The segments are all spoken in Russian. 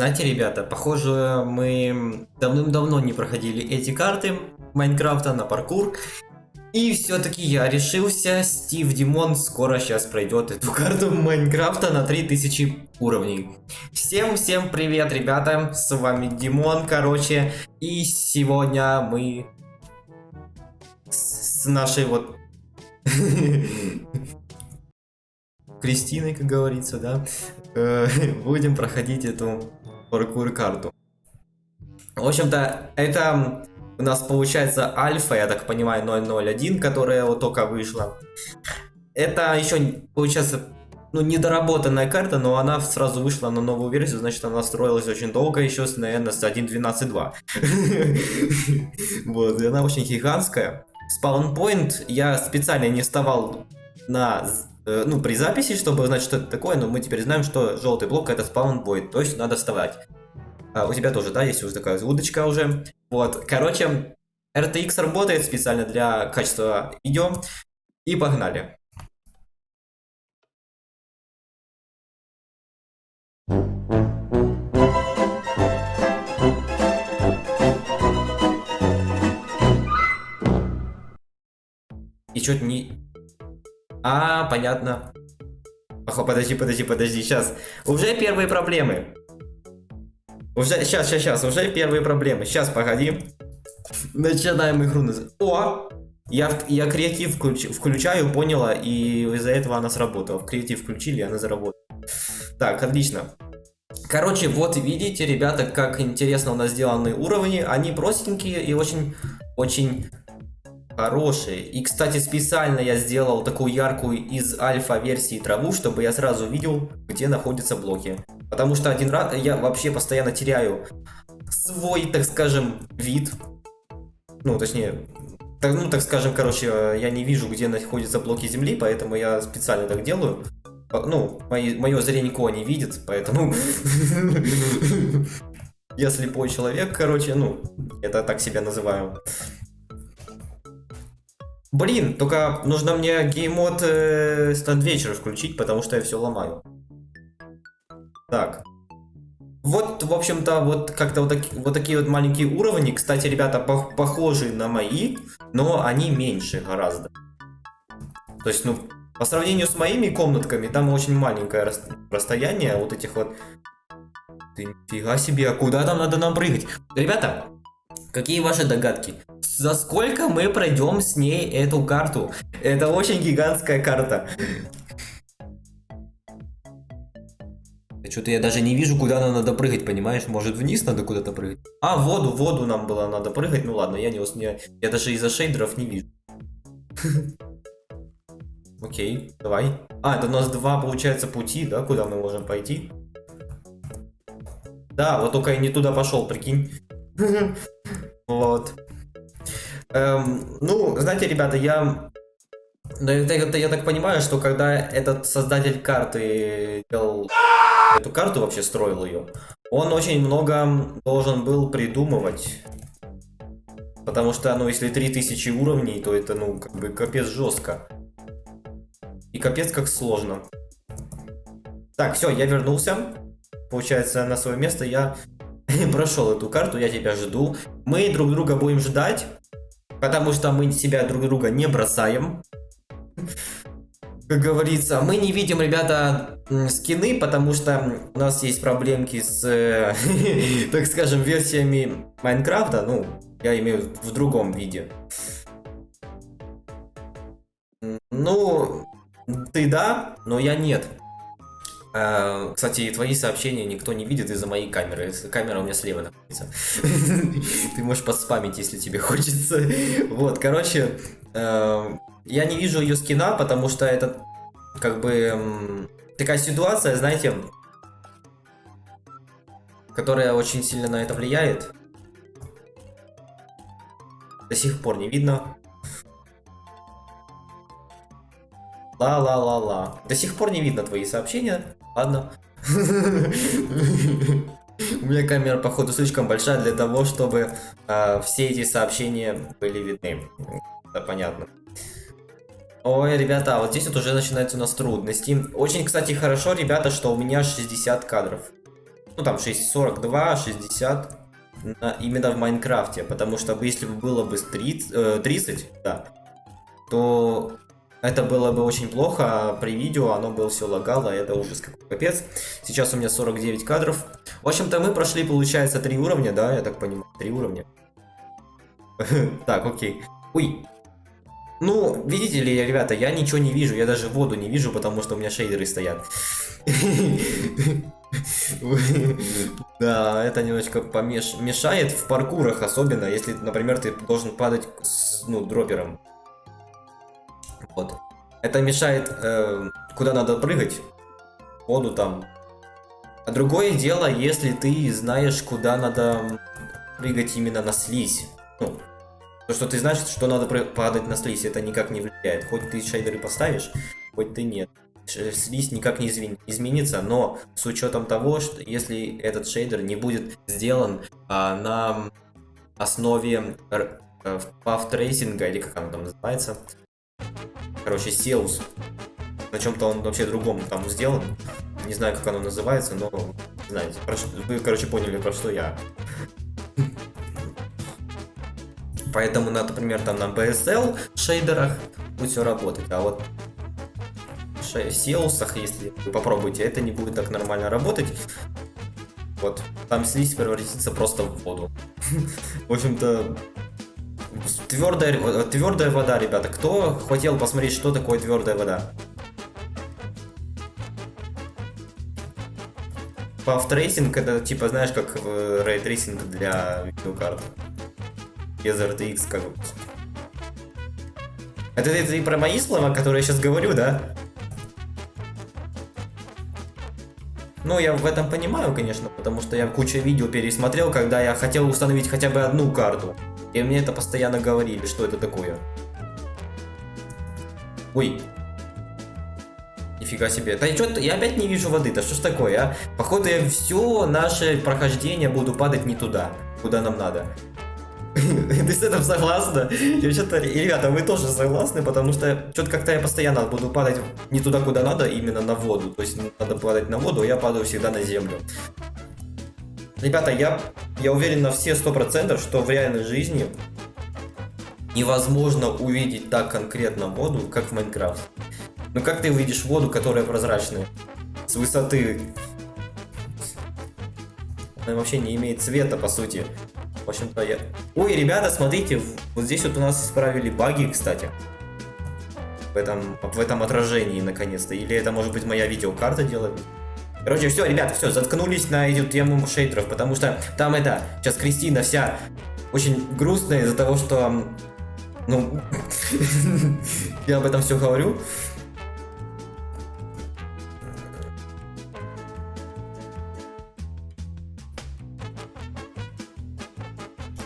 Знаете, ребята, похоже, мы давным-давно не проходили эти карты Майнкрафта на паркур. И все-таки я решился, Стив Димон скоро сейчас пройдет эту карту Майнкрафта на 3000 уровней. Всем-всем привет, ребята, с вами Димон, короче, и сегодня мы с нашей вот Кристиной, как говорится, да, э, будем проходить эту паркур-карту. В общем-то, это у нас получается альфа, я так понимаю, 001, которая вот только вышла. Это еще, получается, ну, недоработанная карта, но она сразу вышла на новую версию, значит, она строилась очень долго, еще, с, наверное, с 1.12.2. Вот, и она очень гигантская. Спаунпоинт я специально не вставал на ну, при записи, чтобы знать, что это такое, но мы теперь знаем, что желтый блок это спаунпоинт, то есть надо вставать. А, у тебя тоже, да, есть уже такая удочка уже. Вот, короче, RTX работает специально для качества видео. И погнали. И что-то не... А, понятно. Охо, подожди, подожди, подожди, сейчас. Уже первые проблемы. Уже, сейчас, сейчас, сейчас, уже первые проблемы. Сейчас, погоди. Начинаем игру. О! Я, я креатив включ, включаю, поняла, и из-за этого она сработала. Креатив включили, она заработала. Так, отлично. Короче, вот видите, ребята, как интересно у нас сделаны уровни. Они простенькие и очень, очень хорошие. И, кстати, специально я сделал такую яркую из альфа-версии траву, чтобы я сразу видел, где находятся блоки. Потому что один раз я вообще постоянно теряю свой, так скажем, вид. Ну, точнее, так, ну, так скажем, короче, я не вижу, где находятся блоки земли, поэтому я специально так делаю. Ну, мои, мое зрение не видит, поэтому... Я слепой человек, короче, ну, это так себя называю. Блин, только нужно мне геймод э, стандвечер включить, потому что я все ломаю. Так. Вот, в общем-то, вот как-то вот, таки, вот такие вот маленькие уровни. Кстати, ребята, по похожи на мои, но они меньше гораздо. То есть, ну, по сравнению с моими комнатками, там очень маленькое рас расстояние вот этих вот... Ты нифига себе, а куда там надо нам прыгать? Ребята, какие ваши догадки? За сколько мы пройдем с ней эту карту? Это очень гигантская карта. Что-то я даже не вижу, куда нам надо прыгать, понимаешь? Может вниз надо куда-то прыгать? А, в воду, в воду нам было надо прыгать. Ну ладно, я не, не я даже из-за шейдеров не вижу. Окей, давай. А, это у нас два, получается, пути, да, куда мы можем пойти? Да, вот только я не туда пошел, прикинь. Вот. Эм, ну, знаете, ребята, я... Это, я так понимаю, что когда этот создатель карты делал эту карту, вообще строил ее, он очень много должен был придумывать. Потому что, ну, если 3000 уровней, то это, ну, как бы капец жестко. И капец как сложно. Так, все, я вернулся. Получается, на свое место я прошел эту карту, я тебя жду. Мы друг друга будем ждать. Потому что мы себя друг друга не бросаем. Как говорится, мы не видим, ребята, скины, потому что у нас есть проблемки с, э, так скажем, версиями Майнкрафта. Ну, я имею в другом виде. Ну, ты да, но я нет. А, кстати, твои сообщения никто не видит из-за моей камеры. Камера у меня слева находится. Ты можешь подспамить, если тебе хочется. Вот, короче, а, я не вижу ее скина, потому что это как бы такая ситуация, знаете, которая очень сильно на это влияет. До сих пор не видно. Ла-ла-ла-ла. До сих пор не видно твои сообщения. Ладно. У меня камера, походу, слишком большая для того, чтобы э, все эти сообщения были видны. Это понятно. Ой, ребята, вот здесь вот уже начинаются у нас трудности. Очень, кстати, хорошо, ребята, что у меня 60 кадров. ну там 6, 42, 60 на, именно в Майнкрафте, потому что если бы было бы 30, э, 30 да, то это было бы очень плохо, а при видео оно было все лагало, это ужас какой капец. Сейчас у меня 49 кадров. В общем-то, мы прошли, получается, три уровня, да, я так понимаю, три уровня. Так, окей. Ой. Ну, видите ли, ребята, я ничего не вижу, я даже воду не вижу, потому что у меня шейдеры стоят. Да, это немножко помешает в паркурах, особенно если, например, ты должен падать с, ну, дропером. Вот. Это мешает, э, куда надо прыгать. Воду там. А другое дело, если ты знаешь, куда надо прыгать именно на слизь. Ну, то, что ты знаешь, что надо падать на слизь, это никак не влияет. Хоть ты шейдеры поставишь, хоть ты нет. Слизь никак не изменится, но с учетом того, что если этот шейдер не будет сделан а, на основе э, path tracing а, или как оно там называется, короче, SEUS. На чем-то он вообще другом там сделан. Не знаю, как оно называется, но знаете, вы, короче, поняли, про что я. Поэтому, например, там на BSL шейдерах будет все работать, а вот в Сеусах, если вы попробуете, это не будет так нормально работать. Вот, там слизь превратится просто в воду. В общем-то, Твердая, твердая вода, ребята. Кто хотел посмотреть, что такое твердая вода? Path tracing это типа, знаешь, как ray tracing для видеокарт. Без RTX как бы. Это, это и про мои слова, которые я сейчас говорю, да? Ну, я в этом понимаю, конечно, потому что я кучу видео пересмотрел, когда я хотел установить хотя бы одну карту. И мне это постоянно говорили, что это такое. Ой. Нифига себе. Да что я опять не вижу воды, да что ж такое, а? Походу я все наше прохождение буду падать не туда, куда нам надо. Ты с этим согласна? Я. Ребята, вы тоже согласны, потому что что-то как-то я постоянно буду падать не туда, куда надо, именно на воду. То есть надо падать на воду, а я падаю всегда на землю. Ребята, я, я уверен на все сто процентов, что в реальной жизни невозможно увидеть так конкретно воду, как в Майнкрафте. Ну как ты увидишь воду, которая прозрачная? С высоты. Она вообще не имеет цвета, по сути. В общем-то, я... Ой, ребята, смотрите, вот здесь вот у нас исправили баги, кстати. В этом, в этом отражении, наконец-то. Или это, может быть, моя видеокарта делает? Короче, все, ребята, все, заткнулись на эту тему шейдеров, потому что там это, сейчас Кристина вся очень грустная из-за того, что, ну, я об этом все говорю.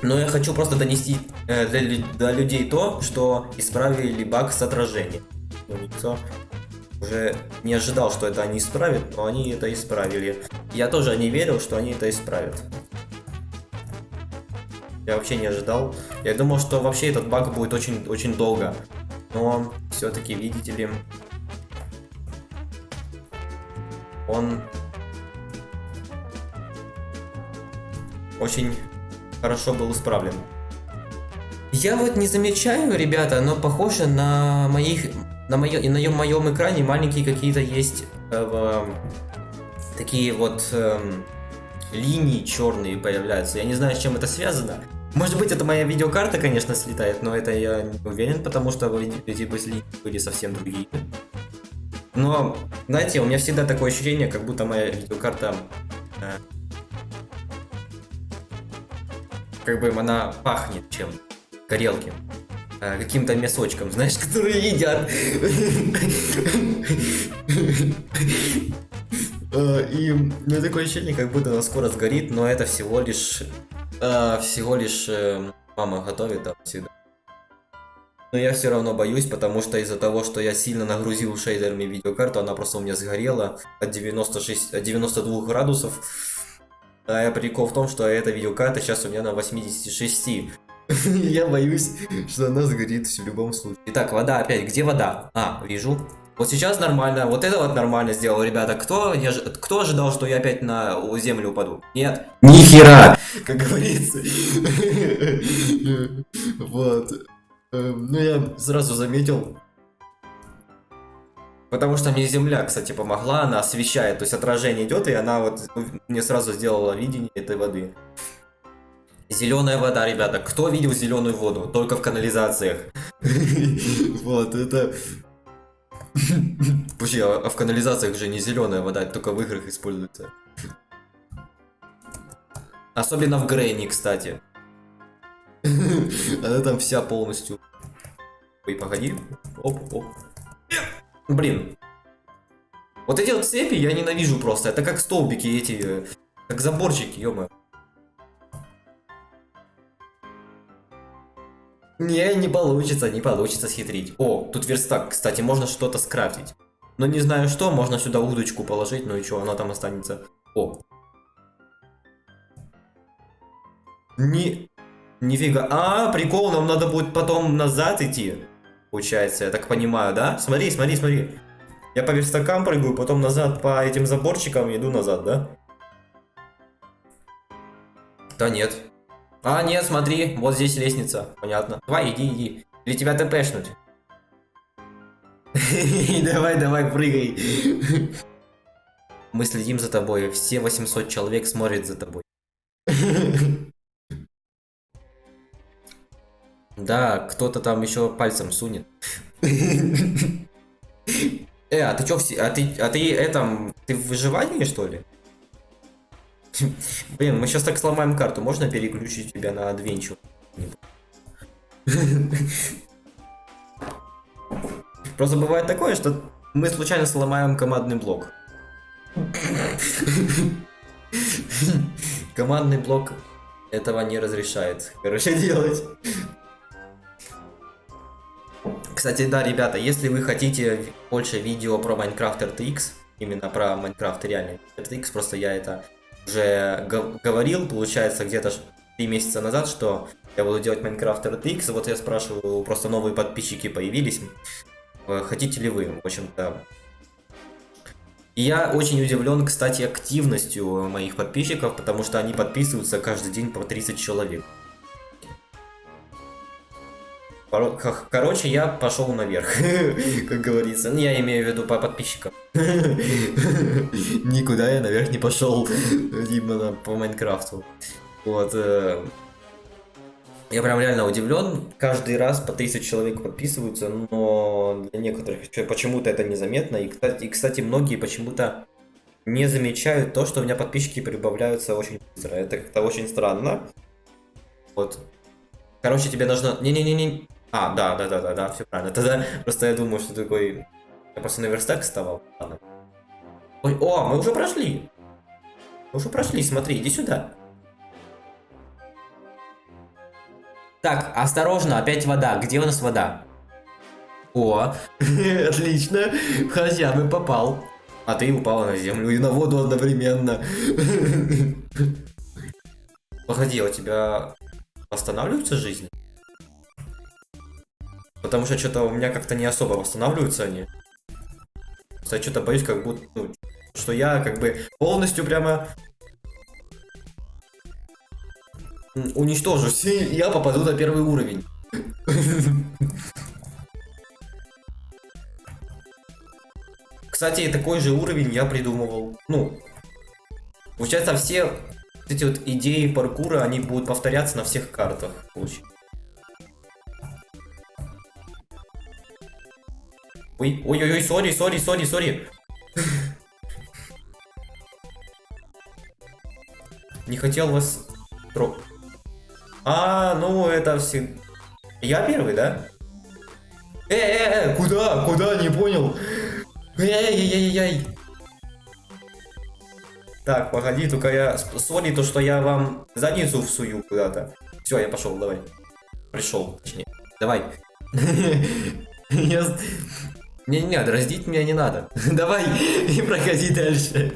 Но я хочу просто донести э, для, до людей то, что исправили баг с отражением. Ну, никто уже не ожидал, что это они исправят, но они это исправили. Я тоже не верил, что они это исправят. Я вообще не ожидал. Я думал, что вообще этот баг будет очень, очень долго. Но все-таки, видите ли, он очень хорошо был исправлен. Я вот не замечаю, ребята, но похоже на моих на, моё, на моем экране маленькие какие-то есть э, э, такие вот э, линии черные появляются. Я не знаю, с чем это связано. Может быть, это моя видеокарта, конечно, слетает, но это я не уверен, потому что эти линии были совсем другие. Но, знаете, у меня всегда такое ощущение, как будто моя видеокарта... Э, как бы она пахнет чем горелки. Э, каким-то мясочком, знаешь, которые едят. Э, и у меня такое ощущение, как будто она скоро сгорит, но это всего лишь... Э, всего лишь мама готовит всегда. Но я все равно боюсь, потому что из-за того, что я сильно нагрузил шейдерами видеокарту, она просто у меня сгорела от, 96, от 92 градусов. А прикол в том, что эта видеокарта сейчас у меня на 86. Я боюсь, что она сгорит в любом случае. Итак, вода опять. Где вода? А, вижу. Вот сейчас нормально, вот это вот нормально сделал, ребята. Кто, ожи- кто ожидал, что я опять на землю упаду? Нет. Ни! Как говорится. Вот. Эм, Ну, я сразу заметил. Потому что мне земля, кстати, помогла, она освещает, то есть отражение идет, и она вот мне сразу сделала видение этой воды. Зеленая вода, ребята. Кто видел зеленую воду? Только в канализациях. Вот, это... Вообще, а а в канализациях же не зеленая вода, только в играх используется. Особенно в Грейни, кстати. Она там вся полностью. Ой, погоди. Оп, оп. Блин. Вот эти вот цепи я ненавижу просто. Это как столбики эти, э, как заборчики, ё Не, не получится, не получится схитрить. О, тут верстак, кстати, можно что-то скрафтить. Но не знаю что, можно сюда удочку положить, ну и что, она там останется. О. Не... Нифига. А, прикол, нам надо будет потом назад идти. Получается, я так понимаю, да? Смотри, смотри, смотри. Я по верстакам прыгаю, потом назад по этим заборчикам иду назад, да? Да нет. А, нет, смотри, вот здесь лестница. Понятно. Давай, иди, иди. Или тебя тпшнуть. Давай, давай, прыгай. Мы следим за тобой. Все 800 человек смотрят за тобой. Да, кто-то там еще пальцем сунет. Э, а ты чё, а ты, а ты это, ты в выживании, что ли? Блин, мы сейчас так сломаем карту, можно переключить тебя на адвенчур? Просто бывает такое, что мы случайно сломаем командный блок. Командный блок этого не разрешает, короче, делать. Кстати, да, ребята, если вы хотите больше видео про Minecraft RTX, именно про Minecraft реальный RTX, просто я это уже гов- говорил, получается, где-то 3 месяца назад, что я буду делать Minecraft RTX, вот я спрашиваю, просто новые подписчики появились, э, хотите ли вы, в общем-то. И я очень удивлен, кстати, активностью моих подписчиков, потому что они подписываются каждый день по 30 человек. Короче, я пошел наверх, как говорится. Ну, Я имею в виду по подписчикам. Никуда я наверх не пошел, именно по Майнкрафту. Вот. э, Я прям реально удивлен. Каждый раз по 30 человек подписываются, но для некоторых почему-то это незаметно. И, кстати, и, кстати, многие почему-то не замечают то, что у меня подписчики прибавляются очень быстро. Это как-то очень странно. Вот. Короче, тебе нужно... Не-не-не-не. А, да, да, да, да, да, все правильно. Тогда просто я думаю, что такой... Я просто на верстак вставал. Ладно. Ой, о, мы уже прошли. Мы уже прошли, смотри, иди сюда. Так, осторожно, опять вода. Где у нас вода? О, отлично. Хотя бы попал. А ты упала на землю и на воду одновременно. Погоди, а у тебя восстанавливаются жизни? Потому что что-то у меня как-то не особо восстанавливаются они. Я что-то боюсь, как будто, ну, что я как бы полностью прямо м, уничтожусь, и я попаду на первый уровень. Кстати, такой же уровень я придумывал. Ну, получается, все эти вот идеи паркура, они будут повторяться на всех картах. Получается. Ой, ой-ой-ой, сори, сори, сори, сори. Не хотел вас тро... А, ну это все... Я первый, да? Э, э, э, куда, куда, не понял. Эй-эй-эй-эй-эй. Так, погоди, только я... Сори, то, что я вам задницу всую куда-то. Все, я пошел, давай. Пришел, точнее. Давай. с- Не-не, дразнить меня не надо. Давай и проходи дальше.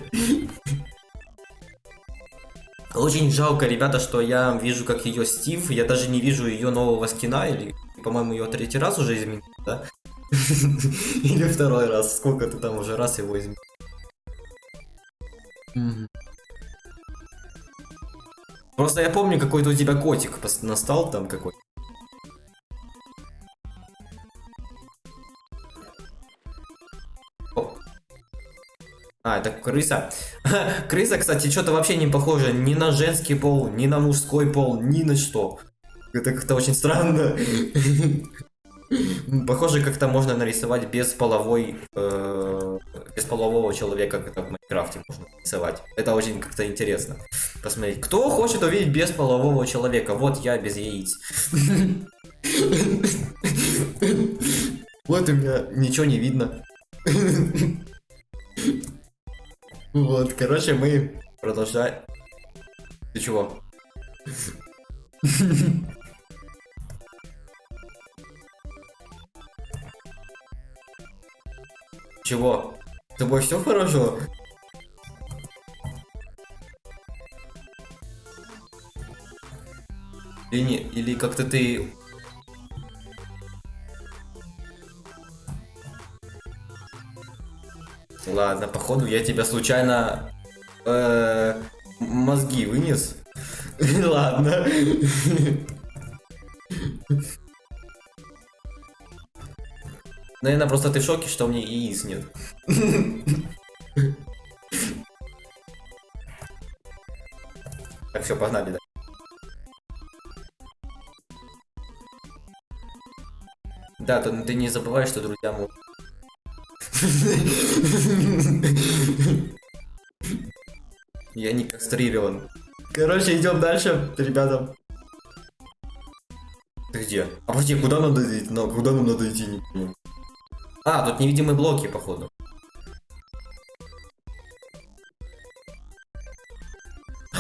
Очень жалко, ребята, что я вижу, как ее Стив. Я даже не вижу ее нового скина, или, по-моему, ее третий раз уже изменили, да? Или второй раз. Сколько ты там уже раз его изменил? Просто я помню, какой-то у тебя котик настал там какой. А, это крыса. крыса, кстати, что-то вообще не похоже ни на женский пол, ни на мужской пол, ни на что. Это как-то очень странно. Похоже, как-то можно нарисовать без половой, э, без полового человека, как это в Майнкрафте можно нарисовать. Это очень как-то интересно. Посмотреть, кто хочет увидеть без полового человека? Вот я без яиц. Вот у меня ничего не видно. Вот, короче, мы продолжаем. Ты чего? Чего? С тобой все хорошо? Или не, или как-то ты... Ладно, походу я тебя случайно э, мозги вынес. Ладно. Наверное, просто ты в шоке, что у меня яиц нет. Так, все, погнали, да. Да, то ты не забывай, что друзья могут. Я не кастрирован. Короче, идем дальше, ребята. Ты где? А подожди, куда надо идти? Ну, куда нам надо идти? Не понимаю. А, тут невидимые блоки, походу.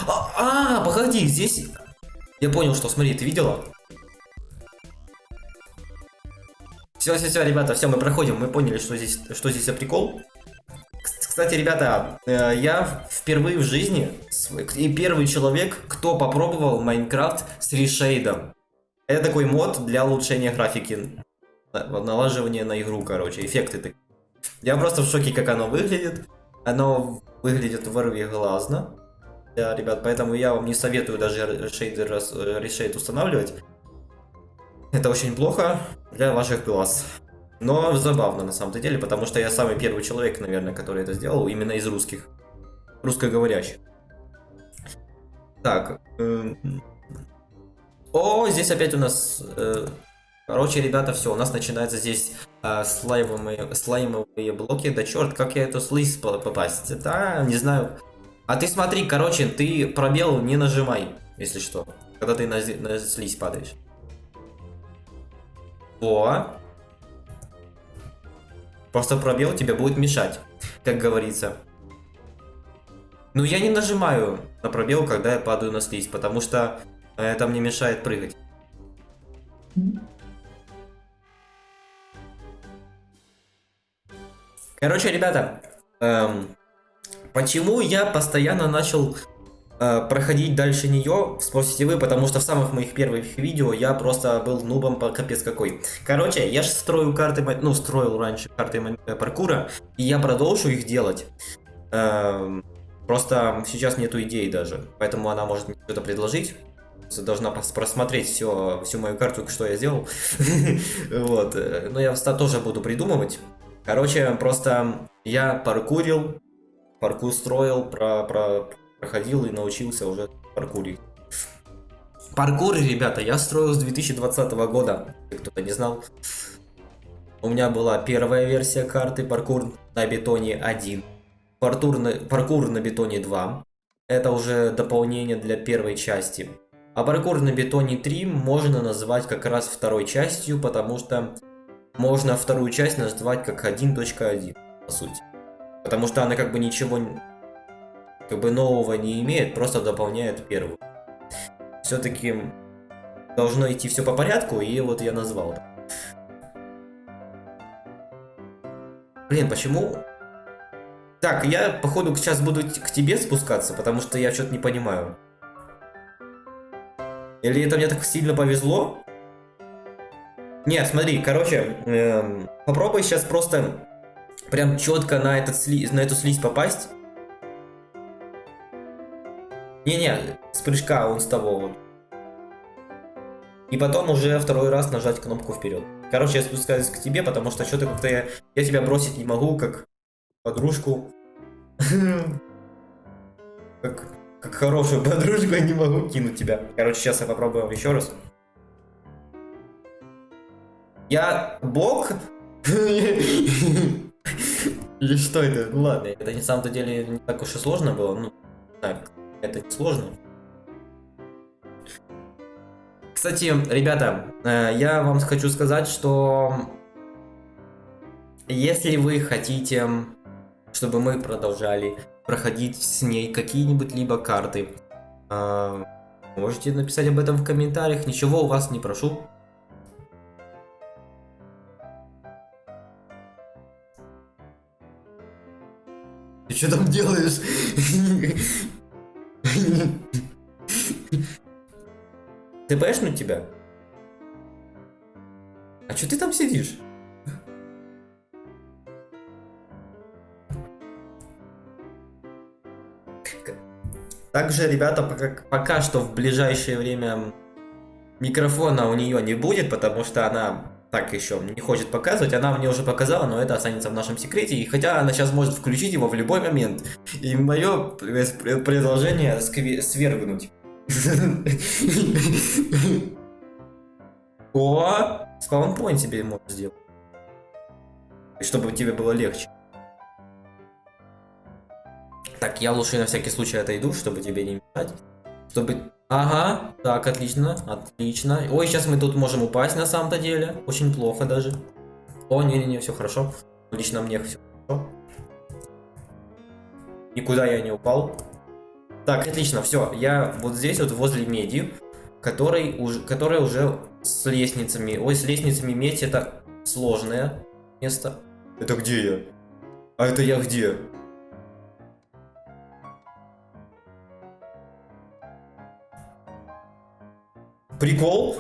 А, а, погоди, здесь... Я понял, что, смотри, ты видела? Все, все, все, ребята, все, мы проходим, мы поняли, что здесь, что здесь за прикол. Кс- Кстати, ребята, э, я впервые в жизни и первый человек, кто попробовал Майнкрафт с решейдом. Это такой мод для улучшения графики, на- налаживания на игру, короче, эффекты такие. Я просто в шоке, как оно выглядит. Оно выглядит ворвиглазно. Да, ребят, поэтому я вам не советую даже решейдер, рас- э, решейд устанавливать. Это очень плохо для ваших глаз. Но забавно на самом деле, потому что я самый первый человек, наверное, который это сделал, именно из русских. Русскоговорящих. Так. эм, О, здесь опять у нас... э, Короче, ребята, все, у нас начинается здесь э, слаймовые, слаймовые блоки. Да черт, как я эту слизь по- попасть? Да, не знаю. А ты смотри, короче, ты пробел не нажимай, если что. Когда ты на, на слизь падаешь. О. Просто пробел тебе будет мешать, как говорится. Ну, я не нажимаю на пробел, когда я падаю на слизь, потому что э, это мне мешает прыгать. Короче, ребята, эм, почему я постоянно начал проходить дальше нее, спросите вы, потому что в самых моих первых видео я просто был нубом по капец какой. Короче, я же строю карты, ну, строил раньше карты э, паркура, и я продолжу их делать. Эм, просто сейчас нету идей даже, поэтому она может мне что-то предложить. Должна просмотреть все, всю мою карту, что я сделал. Вот. э, Но я тоже буду придумывать. Короче, просто я паркурил, паркур строил, про, про, проходил и научился уже паркурить. Паркур, ребята, я строил с 2020 года, кто-то не знал. У меня была первая версия карты паркур на бетоне 1, паркур на, паркур на бетоне 2. Это уже дополнение для первой части. А паркур на бетоне 3 можно назвать как раз второй частью, потому что можно вторую часть назвать как 1.1, по сути. Потому что она как бы ничего как бы нового не имеет, просто дополняет первую. Все-таки должно идти все по порядку, и вот я назвал. Блин, почему? Так, я походу сейчас буду к тебе спускаться, потому что я что-то не понимаю. Или это мне так сильно повезло? Нет, смотри, короче, эм, попробуй сейчас просто прям четко на, этот сли... на эту слизь попасть. Не-не, с прыжка он с того вот. И потом уже второй раз нажать кнопку вперед. Короче, я спускаюсь к тебе, потому что что-то как-то я, я тебя бросить не могу, как подружку. Как, как хорошую подружку я не могу кинуть тебя. Короче, сейчас я попробую еще раз. Я бог? Или что это? Ну ладно, это на самом-то деле не так уж и сложно было. Ну, так, это сложно. Кстати, ребята, э, я вам хочу сказать, что если вы хотите, чтобы мы продолжали проходить с ней какие-нибудь либо карты, э, можете написать об этом в комментариях, ничего у вас не прошу. Ты что там делаешь? ТПшнуть тебя? А что ты там сидишь? Также, ребята, пока, пока что в ближайшее время микрофона у нее не будет, потому что она так еще не хочет показывать. Она мне уже показала, но это останется в нашем секрете. И хотя она сейчас может включить его в любой момент. И мое предложение свергнуть. О, спаунпоинт тебе можно сделать. Чтобы тебе было легче. Так, я лучше на всякий случай отойду, чтобы тебе не мешать. Чтобы... Ага, так, отлично, отлично. Ой, сейчас мы тут можем упасть на самом-то деле. Очень плохо даже. О, не-не-не, все хорошо. Лично мне все хорошо. Никуда я не упал. Так, отлично, все. Я вот здесь вот возле меди, который уже, которая уже с лестницами. Ой, с лестницами медь это сложное место. Это где я? А это я где? Прикол?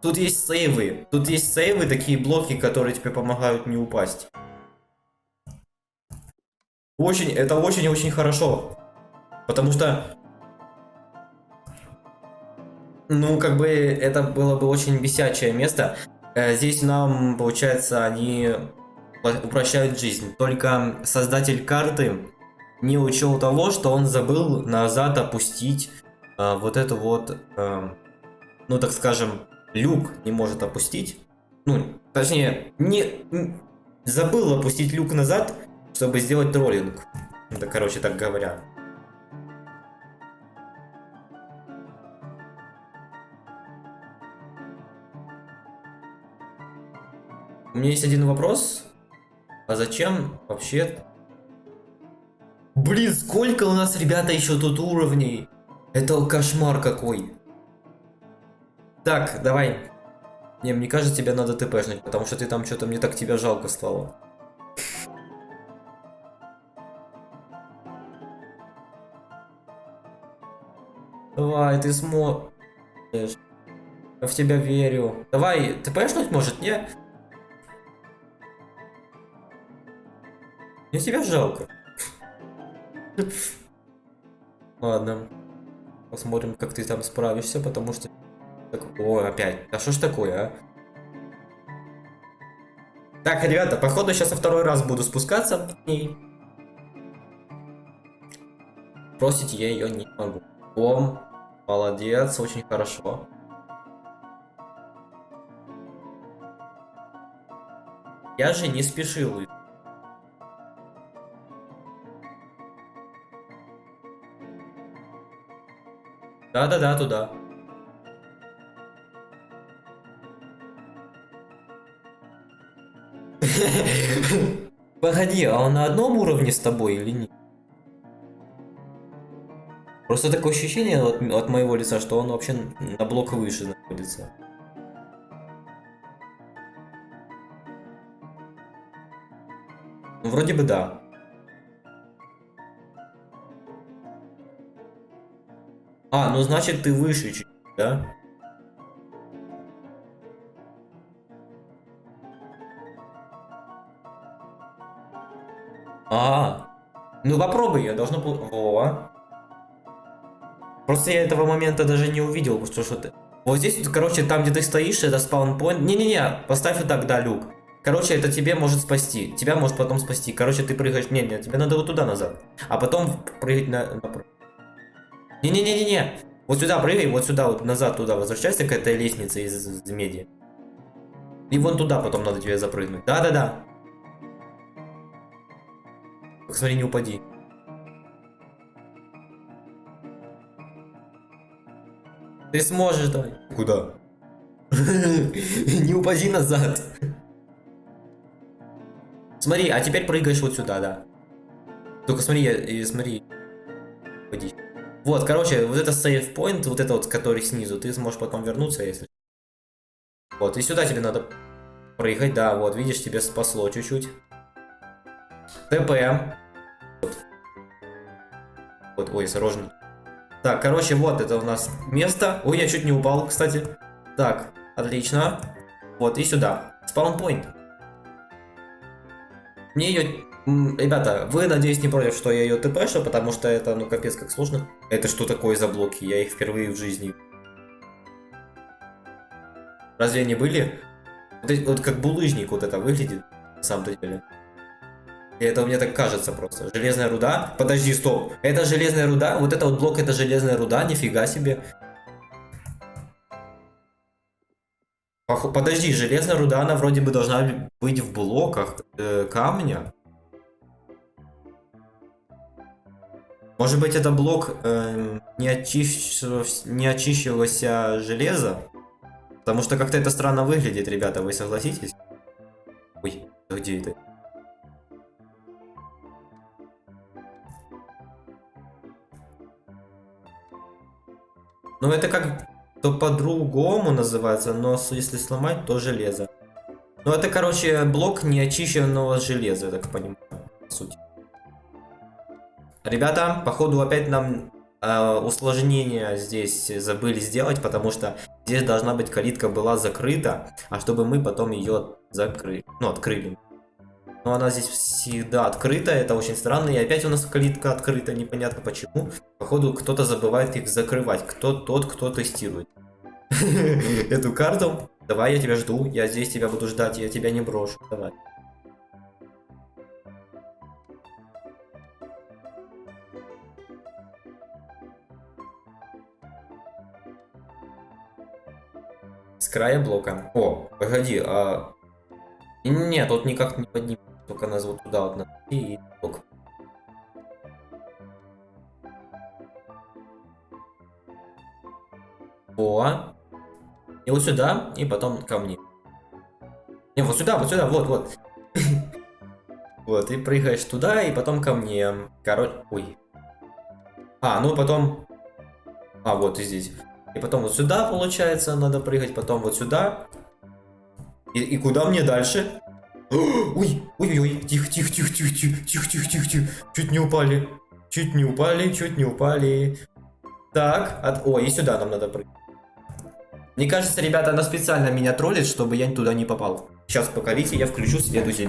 Тут есть сейвы. Тут есть сейвы, такие блоки, которые тебе помогают не упасть. Очень, это очень-очень хорошо. Потому что... Ну, как бы, это было бы очень бесячее место. Э, здесь нам, получается, они упрощают жизнь. Только создатель карты не учел того, что он забыл назад опустить э, вот эту вот, э, ну, так скажем, люк не может опустить. Ну, точнее, не забыл опустить люк назад, чтобы сделать троллинг. Это, короче, так говоря. У меня есть один вопрос. А зачем вообще... Блин, сколько у нас, ребята, еще тут уровней? Это кошмар какой. Так, давай. Не, мне кажется, тебе надо тпшнуть, потому что ты там что-то, мне так тебя жалко стало. Давай, ты сможешь. Я в тебя верю. Давай, тпшнуть может, не? Мне тебя жалко. Ладно. Посмотрим, как ты там справишься, потому что... О, опять. А что ж такое, а? Так, ребята, походу сейчас во второй раз буду спускаться ней. Бросить я ее не могу. О, молодец, очень хорошо. Я же не спешил. Да-да-да, туда. Погоди, а он на одном уровне с тобой или нет? Просто такое ощущение от, от моего лица, что он вообще на блок выше находится. Ну, вроде бы да. А, ну значит ты выше да? А, ну попробуй, я должно. Во. Просто я этого момента даже не увидел, что что ты... Вот здесь, короче, там, где ты стоишь, это спаунпоинт. Не-не-не, поставь вот так, да, люк. Короче, это тебе может спасти. Тебя может потом спасти. Короче, ты прыгаешь... Не, не, тебе надо вот туда назад. А потом прыгать на... Не-не-не-не-не. Вот сюда прыгай, вот сюда, вот назад туда возвращайся к этой лестнице из, из меди. И вон туда потом надо тебе запрыгнуть. Да-да-да. Смотри, не упади. Ты сможешь, давай. Куда? Не упади назад. Смотри, а теперь прыгаешь вот сюда, да. Только смотри, я, смотри. Упади. Вот, короче, вот это save point, вот это вот, который снизу, ты сможешь потом вернуться, если... Вот, и сюда тебе надо прыгать, да, вот, видишь, тебе спасло чуть-чуть. ТП. Вот. ой, осторожно. Так, короче, вот это у нас место. Ой, я чуть не упал, кстати. Так, отлично. Вот, и сюда. Спаунпоинт. Мне ее Ребята, вы, надеюсь, не против, что я ее тпшу, потому что это, ну, капец, как сложно. Это что такое за блоки? Я их впервые в жизни. Разве они были? Вот, вот как булыжник вот это выглядит, на самом-то деле. И это мне так кажется просто. Железная руда? Подожди, стоп. Это железная руда? Вот это вот блок, это железная руда? Нифига себе. Подожди, железная руда, она вроде бы должна быть в блоках э, камня. Может быть, это блок э, не, очищ... не очищившегося железа? Потому что как-то это странно выглядит, ребята, вы согласитесь? Ой, где это? Ну, это как то по-другому называется, но если сломать, то железо. Ну, это, короче, блок неочищенного железа, я так понимаю, по сути. Ребята, походу опять нам э, усложнение здесь забыли сделать, потому что здесь должна быть калитка была закрыта, а чтобы мы потом ее закрыли, ну открыли. Но она здесь всегда открыта, это очень странно, и опять у нас калитка открыта, непонятно почему. Походу кто-то забывает их закрывать, кто тот, кто тестирует эту карту. Давай, я тебя жду, я здесь тебя буду ждать, я тебя не брошу, давай. края блока. О, погоди, а... Нет, тут никак не поднимет. Только нас вот туда вот на и блок. О. И вот сюда, и потом ко мне. Не, вот сюда, вот сюда, вот, вот. Вот, и прыгаешь туда, и потом ко мне. Короче, ой. А, ну потом... А, вот и здесь. И потом вот сюда, получается, надо прыгать, потом вот сюда. И, и куда мне дальше? Ой, ой-ой-ой, тихо, тихо, тихо, тихо, тихо, тихо, тихо, тихо, тихо. Чуть не упали. Чуть не упали, чуть не упали. Так, от... О, и сюда нам надо прыгать. Мне кажется, ребята, она специально меня троллит, чтобы я туда не попал. Сейчас, покорите, я включу следующий,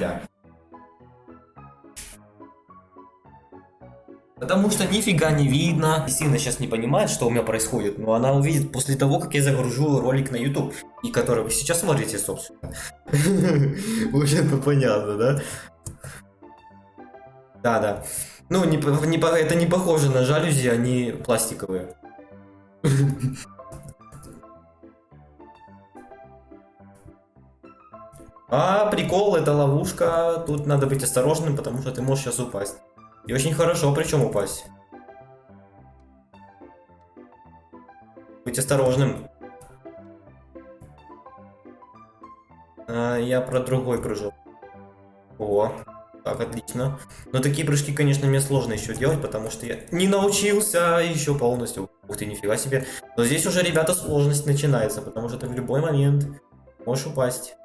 Потому что нифига не видно. Сина сейчас не понимает, что у меня происходит, но она увидит после того, как я загружу ролик на YouTube, и который вы сейчас смотрите, собственно. Уже это понятно, да? Да, да. Ну, не, не, это не похоже на жалюзи, они пластиковые. А, прикол, это ловушка. Тут надо быть осторожным, потому что ты можешь сейчас упасть. И очень хорошо причем упасть. Быть осторожным. А, я про другой прыжок. О, так, отлично. Но такие прыжки, конечно, мне сложно еще делать, потому что я не научился еще полностью. Ух ты, нифига себе. Но здесь уже, ребята, сложность начинается, потому что ты в любой момент можешь упасть.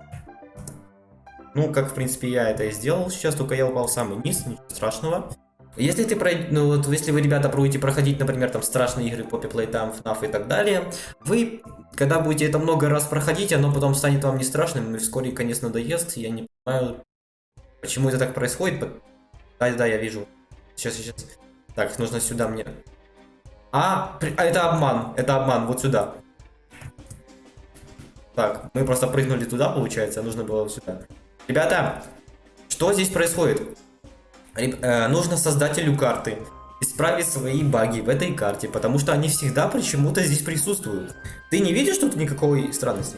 Ну, как, в принципе, я это и сделал сейчас, только я упал в самый низ, ничего страшного. Если ты пройдете, ну вот, если вы, ребята, будете проходить, например, там страшные игры Poppy Playtime, FNAF и так далее, вы, когда будете это много раз проходить, оно потом станет вам не страшным, и вскоре конец надоест. Я не понимаю, почему это так происходит. Да, да, я вижу. Сейчас, сейчас. Так, нужно сюда мне. А, при- а это обман, это обман, вот сюда. Так, мы просто прыгнули туда, получается, нужно было сюда. Ребята, что здесь происходит? Э, нужно создателю карты исправить свои баги в этой карте, потому что они всегда почему-то здесь присутствуют. Ты не видишь тут никакой странности?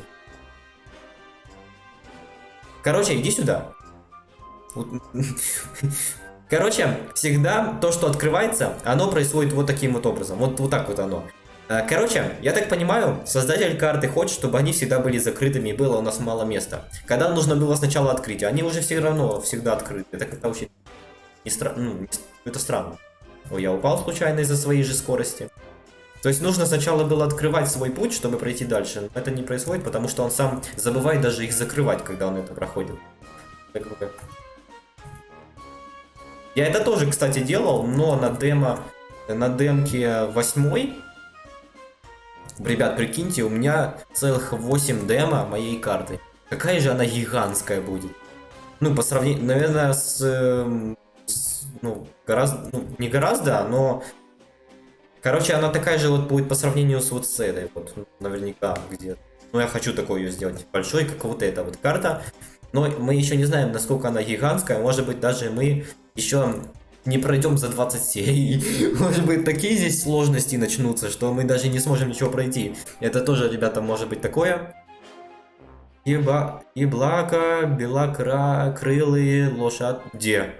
Короче, иди сюда. Короче, всегда то, что открывается, оно происходит вот таким вот образом. Вот, вот так вот оно. Э, Короче, я так понимаю, создатель карты хочет, чтобы они всегда были закрытыми и было у нас мало места. Когда нужно было сначала открыть, они уже все равно всегда открыты. Это как-то очень не стра... ну, это странно. Ой, я упал случайно из-за своей же скорости. То есть нужно сначала было открывать свой путь, чтобы пройти дальше. Но это не происходит, потому что он сам забывает даже их закрывать, когда он это проходит. Я это тоже, кстати, делал, но на демо, на демке восьмой, ребят, прикиньте, у меня целых 8 демо моей карты. Какая же она гигантская будет. Ну, по сравнению, наверное, с, с, ну, гораздо, ну, не гораздо, но, короче, она такая же вот будет по сравнению с вот с этой, вот, наверняка, где-то. Ну, я хочу такой ее сделать, большой, как вот эта вот карта. Но мы еще не знаем, насколько она гигантская. Может быть, даже мы еще не пройдем за 20 серий. Может быть, такие здесь сложности начнутся, что мы даже не сможем ничего пройти. Это тоже, ребята, может быть такое. Еба... Еблака, белокра, крылые, лошадь. Где?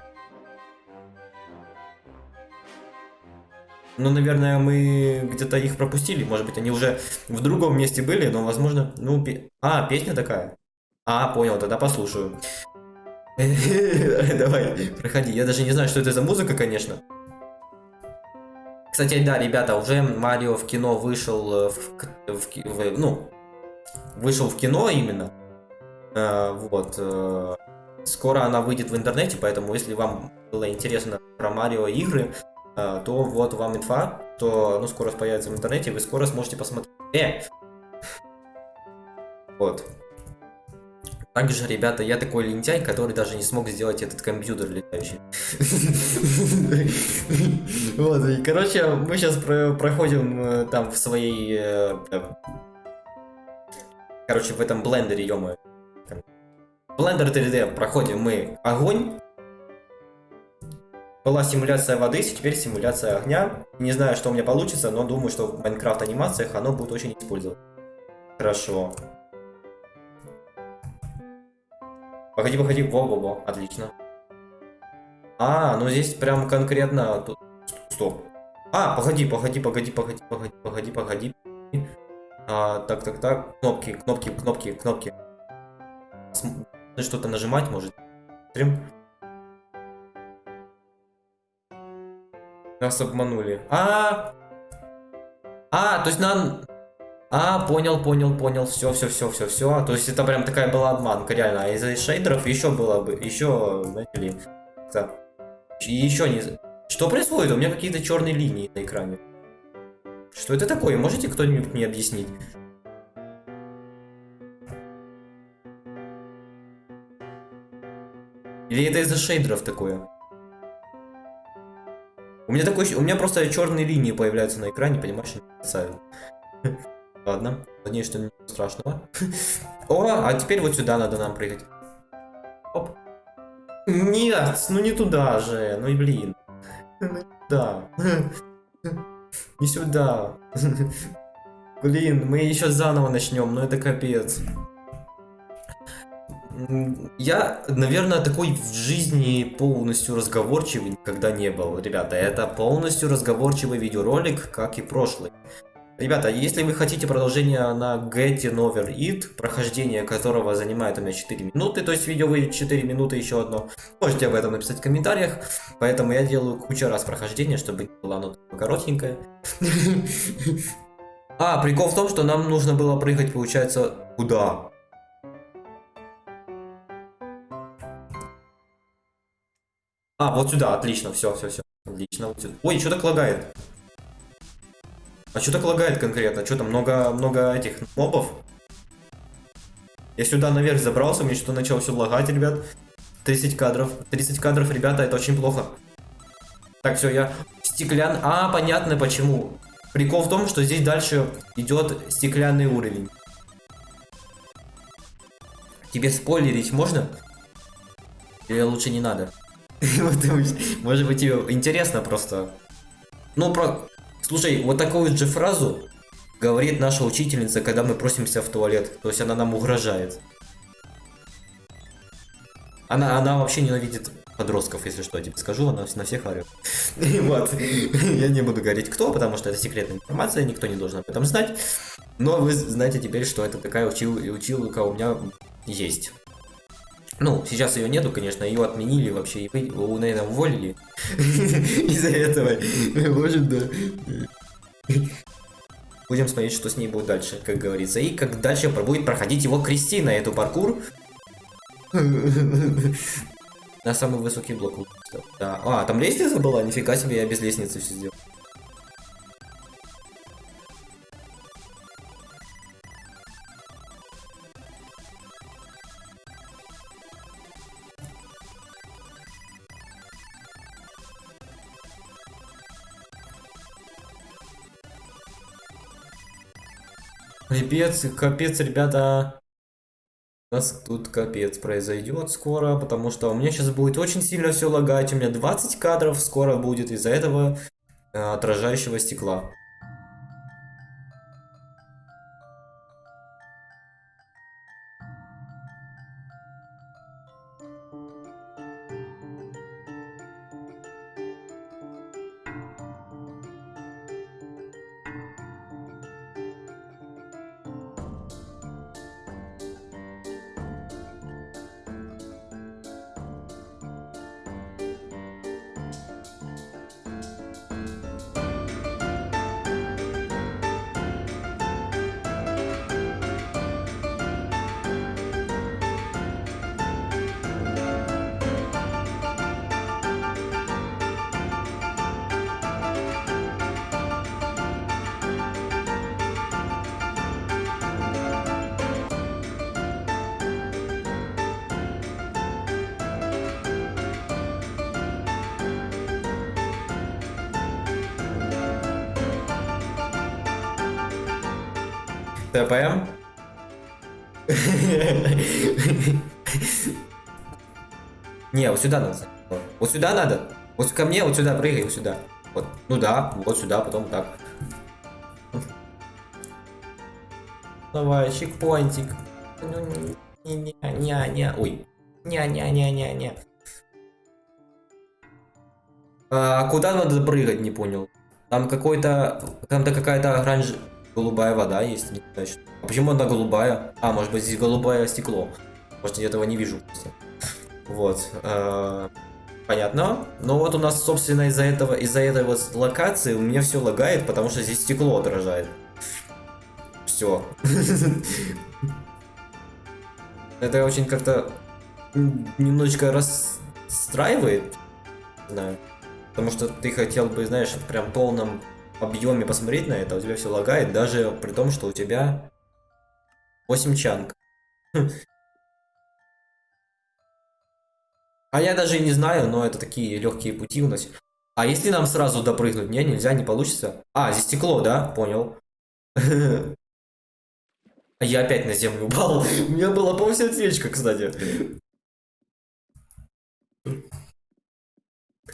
Ну, наверное, мы где-то их пропустили. Может быть, они уже в другом месте были, но, возможно... Ну, пе- А, песня такая? А, понял, тогда послушаю. Давай, проходи. Я даже не знаю, что это за музыка, конечно. Кстати, да, ребята, уже Марио в кино вышел э, в, в в- ну, вышел в кино именно. Э, вот. э, Скоро она выйдет в интернете, поэтому если вам было интересно про Марио игры, то вот вам инфа, то ну, скоро появится в интернете, вы скоро сможете посмотреть. Э! Вот. Также, ребята, я такой лентяй, который даже не смог сделать этот компьютер летающий. Вот, и, короче, мы сейчас проходим э, там в своей... э, э, Короче, в этом блендере, ё Блендер 3D проходим мы огонь. Была симуляция воды, теперь симуляция огня. Не знаю, что у меня получится, но думаю, что в Майнкрафт анимациях оно будет очень использовать. Хорошо. Погоди, погоди, во-во-во, отлично. А, ну здесь прям конкретно... Тут... Стоп. А, погоди, погоди, погоди, погоди, погоди, погоди, погоди. А, так, так, так. Кнопки, кнопки, кнопки, кнопки. См- Что-то нажимать может. Смотрим. Нас обманули. А, а, то есть нам... А, понял, понял, понял, все, все, все, все, все. То есть это прям такая была обманка, реально. А из-за шейдеров еще было бы, еще, знаете ли, так. еще не... Что происходит? У меня какие-то черные линии на экране. Что это такое? Можете кто-нибудь мне объяснить? Или это из-за шейдеров такое? У меня такой, у меня просто черные линии появляются на экране, понимаешь, не. Ладно, надеюсь, что ничего страшного. О, а теперь вот сюда надо нам прыгать. Оп. Нет, ну не туда же, ну и блин. Да. Не сюда. Блин, мы еще заново начнем, но это капец. Я, наверное, такой в жизни полностью разговорчивый никогда не был, ребята. Это полностью разговорчивый видеоролик, как и прошлый. Ребята, если вы хотите продолжение на Get Over It, прохождение которого занимает у меня 4 минуты, то есть видео выйдет 4 минуты еще одно, можете об этом написать в комментариях. Поэтому я делаю кучу раз прохождение, чтобы не было оно коротенькое. А, прикол в том, что нам нужно было прыгать, получается, куда? А, вот сюда, отлично, все, все, все. Отлично, вот сюда. Ой, что так лагает? А что так лагает конкретно? Что там, много, много этих мобов? Я сюда наверх забрался, мне что-то начало все лагать, ребят. 30 кадров. 30 кадров, ребята, это очень плохо. Так, все, я стеклян... А, понятно почему. Прикол в том, что здесь дальше идет стеклянный уровень. Тебе спойлерить можно? Или лучше не надо? Может быть тебе интересно просто. Ну, про... Слушай, вот такую же фразу говорит наша учительница, когда мы просимся в туалет. То есть она нам угрожает. Она, она вообще ненавидит подростков, если что, я тебе скажу, она на всех орет. Вот. Я не буду говорить кто, потому что это секретная информация, никто не должен об этом знать. Но вы знаете теперь, что это такая учил, училка у меня есть. Ну, сейчас ее нету, конечно, ее отменили вообще, вы, наверное, уволили из-за этого. Может, да. Будем смотреть, что с ней будет дальше, как говорится. И как дальше будет проходить его Кристина, эту паркур. На самый высокий блок. Да. А, там лестница была? Нифига себе, я без лестницы все сделал. Капец, капец, ребята. У нас тут капец произойдет скоро, потому что у меня сейчас будет очень сильно все лагать. У меня 20 кадров скоро будет из-за этого э, отражающего стекла. ТПМ? Не, вот сюда надо. Вот сюда надо. Вот ко мне, вот сюда прыгай, вот сюда. Вот. Ну да, вот сюда, потом так. Давай, чекпоинтик. Ну, не, не, не, не, ой. Не, не, не, не, не. А куда надо прыгать, не понял. Там какой-то, там-то какая-то оранж, голубая вода есть. А почему она голубая? А, может быть здесь голубое стекло. Может я этого не вижу просто. Вот. Э понятно. Но вот у нас, собственно, из-за этого, из-за этой вот локации у меня все лагает, потому что здесь стекло отражает. Все. Это очень как-то немножечко расстраивает. Знаю. Потому что ты хотел бы, знаешь, прям полном объеме посмотреть на это, у тебя все лагает, даже при том, что у тебя 8 чанг. А я даже не знаю, но это такие легкие пути у нас. А если нам сразу допрыгнуть? Не, нельзя, не получится. А, здесь стекло, да? Понял. Я опять на землю упал. У меня была полсердечка, кстати.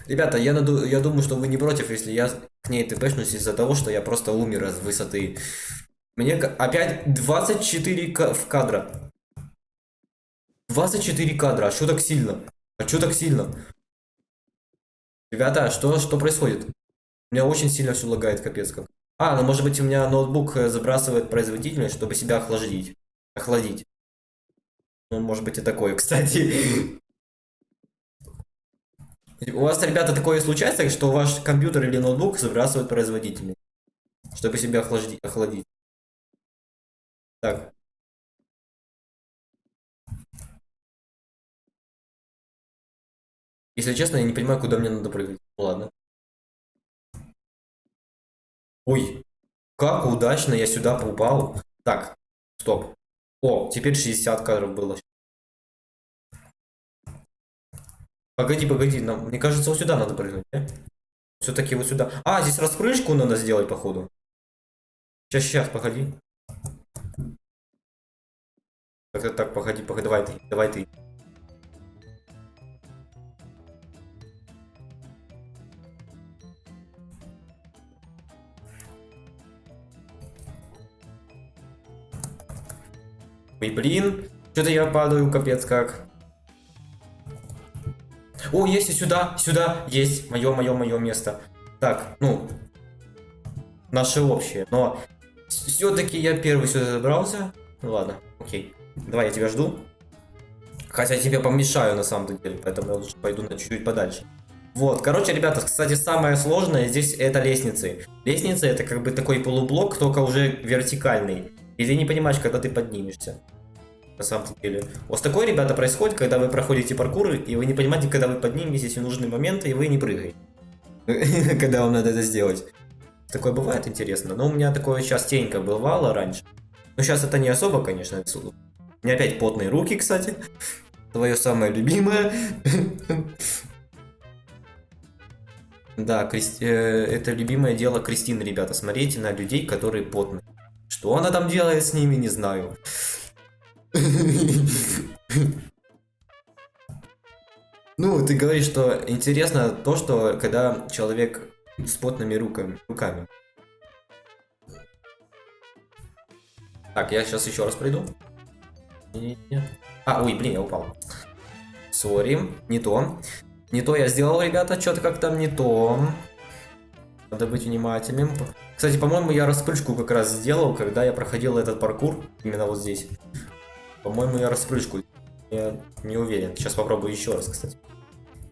Ребята, я, наду... я думаю, что вы не против, если я к ней тпшнусь из-за того, что я просто умер с высоты. Мне опять 24 в кадра. 24 кадра, а что так сильно? А что так сильно? Ребята, что, что происходит? У меня очень сильно все лагает, капец как. А, ну может быть у меня ноутбук э, забрасывает производительность, чтобы себя охладить. Охладить. Ну, может быть и такое, кстати. У вас, ребята, такое случается, что ваш компьютер или ноутбук забрасывает производительность, чтобы себя охладить. Так. Если честно, я не понимаю, куда мне надо прыгать. Ну, ладно. Ой, как удачно я сюда попал. Так, стоп. О, теперь 60 кадров было. Погоди, погоди, нам, мне кажется, вот сюда надо прыгнуть, Все-таки вот сюда. А, здесь распрыжку надо сделать, походу. Сейчас, сейчас, погоди. Так, так, погоди, погоди, давай ты, давай ты. Ой, блин, что-то я падаю, капец как. О, есть и сюда, сюда, есть, мое, мое, мое место. Так, ну, наше общее, но все-таки я первый сюда забрался. Ну ладно, окей. Давай, я тебя жду. Хотя я тебе помешаю на самом деле, поэтому я лучше пойду на чуть-чуть подальше. Вот, короче, ребята, кстати, самое сложное здесь это лестницы. Лестница это как бы такой полублок, только уже вертикальный. И ты не понимаешь, когда ты поднимешься. На самом деле. Вот такое, ребята, происходит, когда вы проходите паркур, и вы не понимаете, когда вы подниметесь в нужный момент, и вы не прыгаете. Когда вам надо это сделать. Такое бывает интересно. Но у меня такое частенько бывало раньше. Но сейчас это не особо, конечно. У меня опять потные руки, кстати. Твое самое любимое. Да. Э, это любимое дело Кристины, ребята. Смотрите на людей, которые потные. Что она там делает с ними, не знаю. Ну, ты говоришь, что интересно то, что когда человек с потными руками. руками. Так, я сейчас еще раз пройду. А, ой, блин, я упал. Сори, не то. Не то я сделал, ребята, что-то как там не то. Надо быть внимательным. Кстати, по-моему, я распрыжку как раз сделал, когда я проходил этот паркур. Именно вот здесь. По-моему, я распрыжку. Я не уверен. Сейчас попробую еще раз, кстати.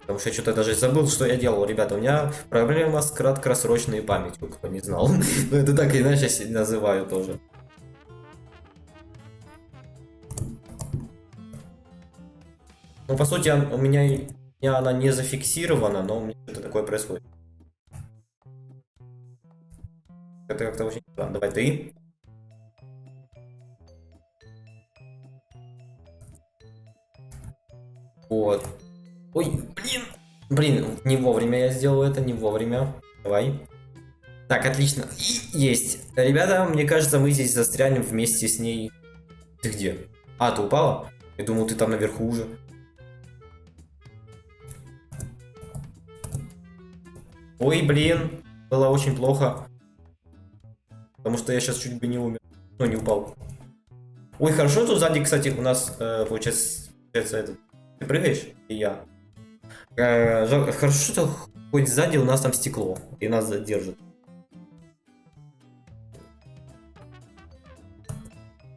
Потому что я что-то даже забыл, что я делал. Ребята, у меня проблема с краткосрочной памятью, кто не знал. Но ну, это так иначе называю тоже. Ну, по сути, у меня, у меня она не зафиксирована, но у меня что-то такое происходит. Это как-то очень... Давай ты. Вот. Ой, блин. Блин, не вовремя я сделал это, не вовремя. Давай. Так, отлично. И есть. Ребята, мне кажется, мы здесь застрянем вместе с ней. Ты где? А, ты упала? Я думал, ты там наверху уже. Ой, блин. Было очень плохо. Потому что я сейчас чуть бы не умер. Ну, не упал. Ой, хорошо, тут сзади, кстати, у нас, э, получается, этот прыгаешь, и я. Э, хорошо, что хоть сзади у нас там стекло, и нас задержит.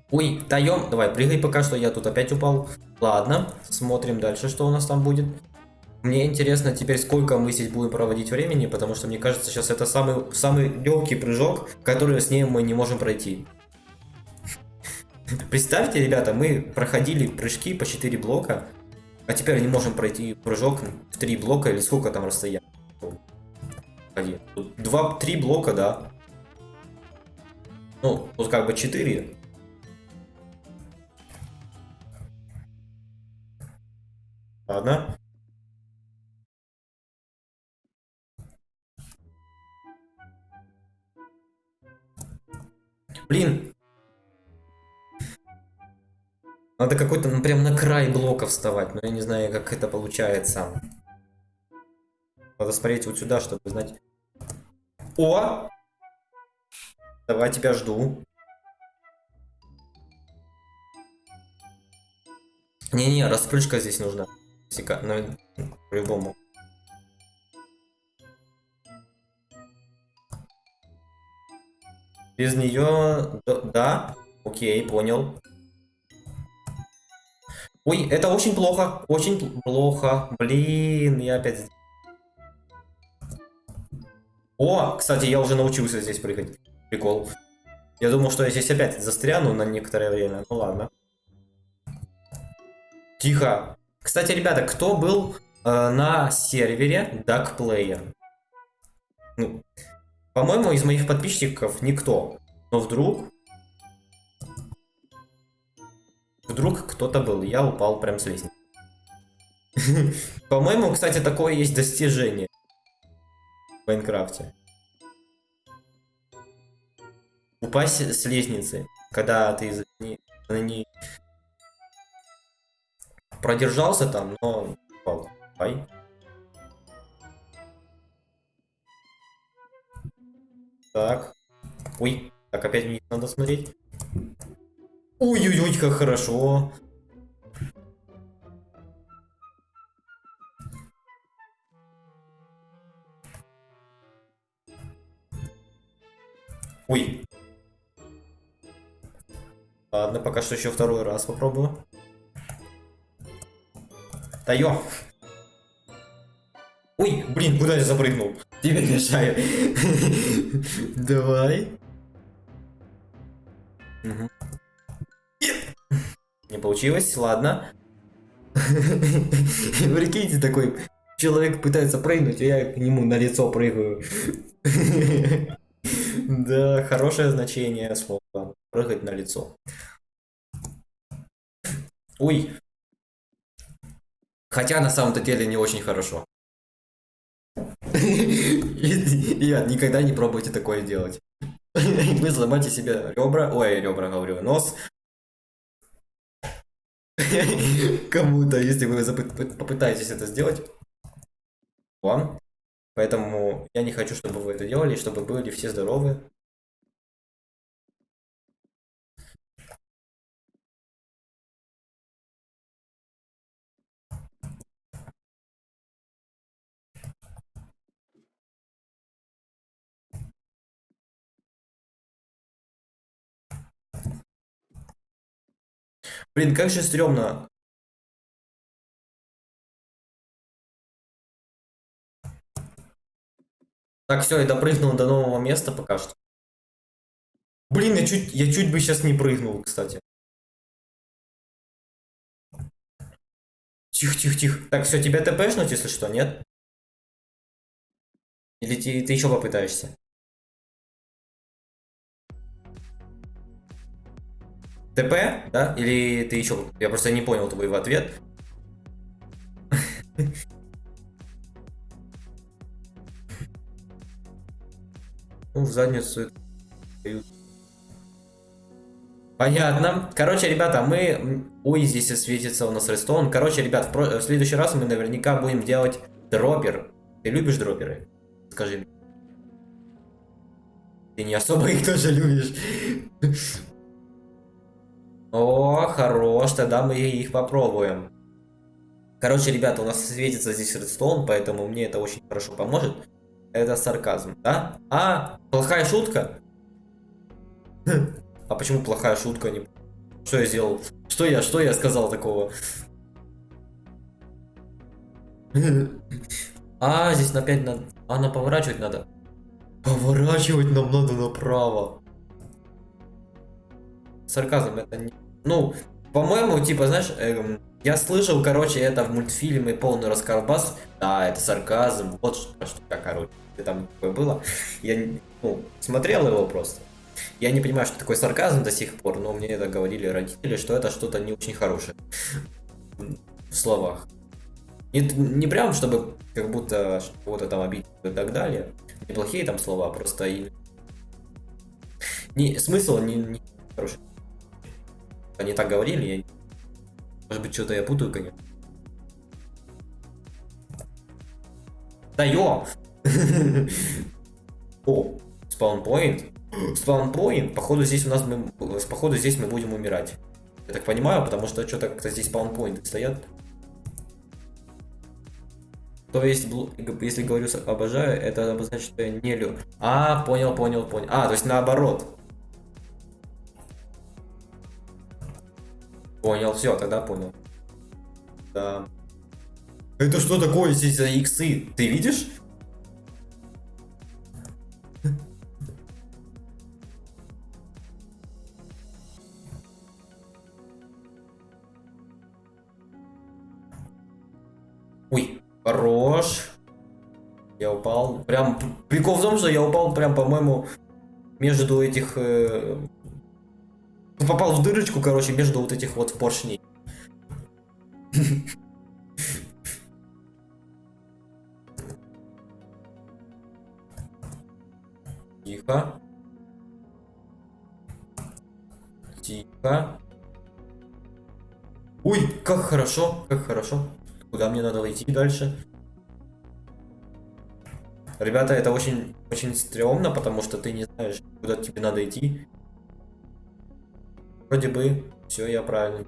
Ой, даем. Давай, прыгай пока что, я тут опять упал. Ладно, смотрим дальше, что у нас там будет. Мне интересно теперь, сколько мы здесь будем проводить времени, потому что мне кажется, сейчас это самый, самый легкий прыжок, который с ней мы не можем пройти. Представьте, ребята, мы проходили прыжки по 4 блока, а теперь не можем пройти прыжок в три блока или сколько там расстояние? Два, три блока, да. Ну, тут как бы четыре. Ладно. Блин, надо какой-то, ну, прям на край блока вставать, но я не знаю, как это получается. Надо смотреть вот сюда, чтобы знать. О! Давай, тебя жду. Не-не, распрыжка здесь нужна. Сика, ну, по-любому. Без нее... Да? Окей, понял. Ой, это очень плохо. Очень плохо. Блин, я опять... О, кстати, я уже научился здесь прыгать. Прикол. Я думал, что я здесь опять застряну на некоторое время. Ну ладно. Тихо. Кстати, ребята, кто был э, на сервере DuckPlayer? Ну, по-моему, из моих подписчиков никто. Но вдруг Вдруг кто-то был, я упал прям с лестницы. По-моему, кстати, такое есть достижение в Майнкрафте. Упасть с лестницы, когда ты не, ней продержался там, но упал. Ай. Так. Ой, так опять вниз надо смотреть. Ой-ой-ой, как хорошо. Ой. Ладно, пока что еще второй раз попробую. Да ё. Ой, блин, куда я запрыгнул? Тебе мешаю. Давай. Угу. Не получилось, ладно. Прикиньте, такой человек пытается прыгнуть, а я к нему на лицо прыгаю. Да, хорошее значение слова. Прыгать на лицо. Ой. Хотя на самом-то деле не очень хорошо. Ребят, никогда не пробуйте такое делать. Вы сломаете себе ребра, ой, ребра говорю, нос. Кому-то, если вы попытаетесь это сделать, вам. Поэтому я не хочу, чтобы вы это делали, чтобы были все здоровы. Блин, как же стрёмно. Так, все, я допрыгнул до нового места пока что. Блин, я чуть, я чуть бы сейчас не прыгнул, кстати. Тихо, тихо, тихо. Так, все, тебя тпшнуть, если что, нет? Или ты, ты еще попытаешься? ТП, да? Или ты еще... Я просто не понял твой ответ. Ну, в задницу Понятно. Короче, ребята, мы... Ой, здесь светится у нас рестон. Короче, ребят, в, в следующий раз мы наверняка будем делать дропер. Ты любишь дроперы? Скажи мне. Ты не особо их тоже любишь. О, хорош, тогда мы их попробуем. Короче, ребята, у нас светится здесь редстоун, поэтому мне это очень хорошо поможет. Это сарказм, да? А, плохая шутка? А почему плохая шутка? Не... Что я сделал? Что я, что я сказал такого? А, здесь опять надо... А, на поворачивать надо. Поворачивать нам надо направо. Сарказм это не... Ну, по-моему, типа, знаешь, эм, я слышал, короче, это в мультфильме полный расколбас. Да, это сарказм. Вот что, что короче, там такое было. Я ну, смотрел его просто. Я не понимаю, что такое сарказм до сих пор, но мне это говорили родители, что это что-то не очень хорошее в словах. Не, не прям, чтобы как будто кого-то там обидеть и так далее. Неплохие там слова, просто и... Не, смысл не, не хороший. Они так говорили, я... Может быть, что-то я путаю, конечно. Да ё! О, спаунпоинт. Спаунпоинт. Походу здесь у нас мы, походу здесь мы будем умирать. Я так понимаю, потому что что-то как-то здесь спаунпоинты стоят. То есть, если говорю обожаю, это обозначает, что я не люблю. А, понял, понял, понял. А, то есть наоборот. Понял, все, тогда понял. Да. Это что такое здесь за иксы? Ты видишь? Ой, хорош. Я упал. Прям прикол в том, что я упал прям, по-моему, между этих э, попал в дырочку, короче, между вот этих вот поршней. Тихо. Тихо. Ой, как хорошо, как хорошо. Куда мне надо идти дальше? Ребята, это очень, очень стрёмно, потому что ты не знаешь, куда тебе надо идти. Вроде бы, все, я правильно.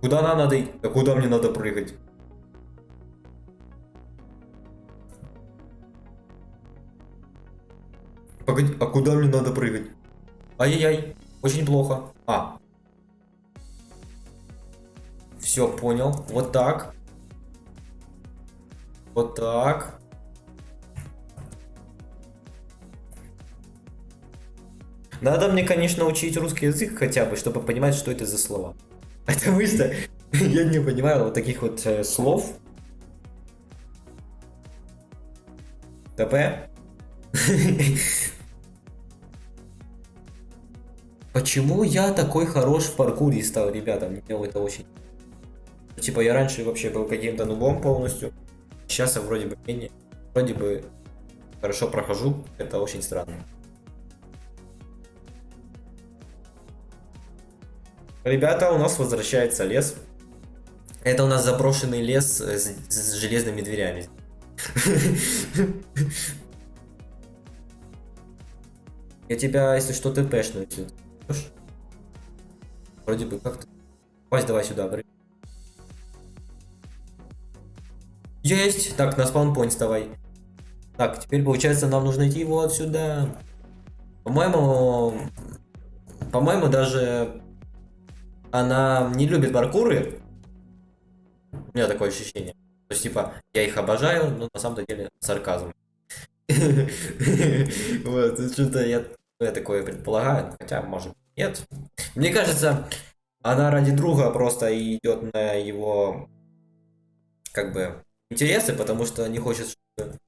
Куда нам надо идти? А куда мне надо прыгать? Погоди, а куда мне надо прыгать? Ай-яй-яй, очень плохо. А. Все, понял. Вот так. Вот так. Надо мне, конечно, учить русский язык хотя бы, чтобы понимать, что это за слова. Потому что я не понимаю вот таких вот э, слов. ТП. Почему я такой хорош в паркуре стал, ребята? Мне это очень... Типа я раньше вообще был каким-то нубом полностью. Сейчас я вроде бы менее... Вроде бы хорошо прохожу. Это очень странно. Ребята, у нас возвращается лес. Это у нас заброшенный лес с, с железными дверями. Я тебя, если что, тпшну отсюда. Вроде бы как-то. Вась, давай сюда, бры. Есть! Так, на спаунпоинт вставай. Так, теперь получается нам нужно идти вот сюда. По-моему... По-моему, даже она не любит паркуры. У меня такое ощущение. То есть, типа, я их обожаю, но на самом деле сарказм. Вот, что-то я, я такое предполагаю, хотя, может, нет. Мне кажется, она ради друга просто идет на его, как бы, интересы, потому что не хочет, чтобы...